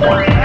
Bye.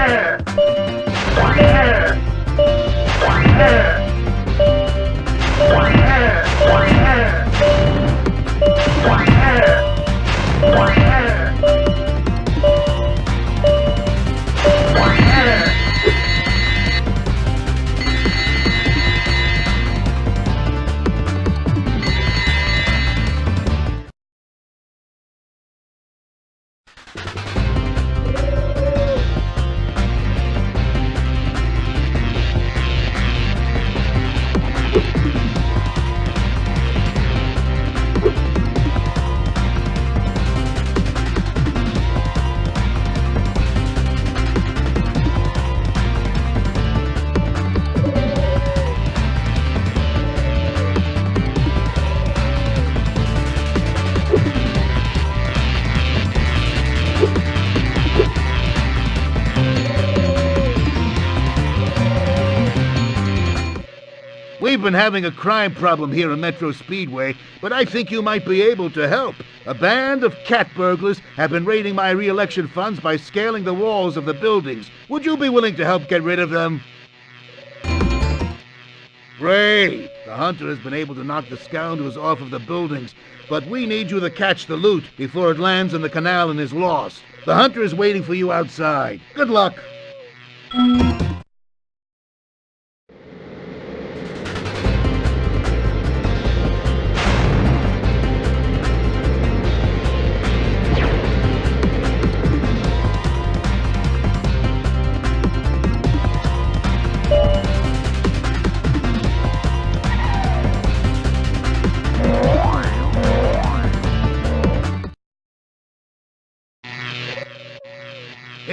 We've been having a crime problem here in Metro Speedway, but I think you might be able to help. A band of cat burglars have been raiding my re-election funds by scaling the walls of the buildings. Would you be willing to help get rid of them? Ray, The hunter has been able to knock the scoundrels off of the buildings, but we need you to catch the loot before it lands in the canal and is lost. The hunter is waiting for you outside. Good luck!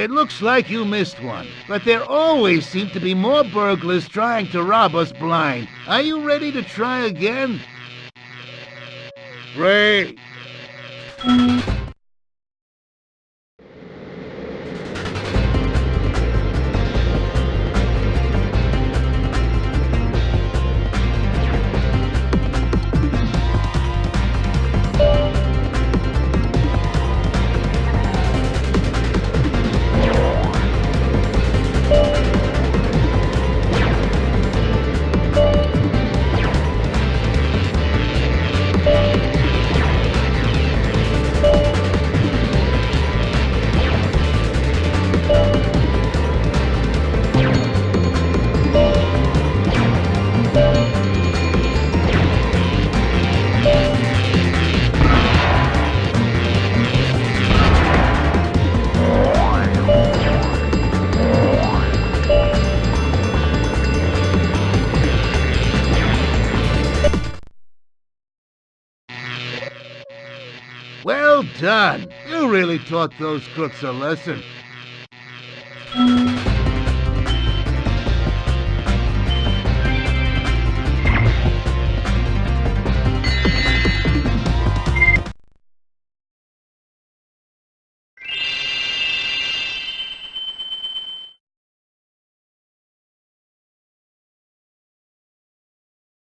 It looks like you missed one, but there always seem to be more burglars trying to rob us blind. Are you ready to try again? Great. Well done! You really taught those crooks a lesson.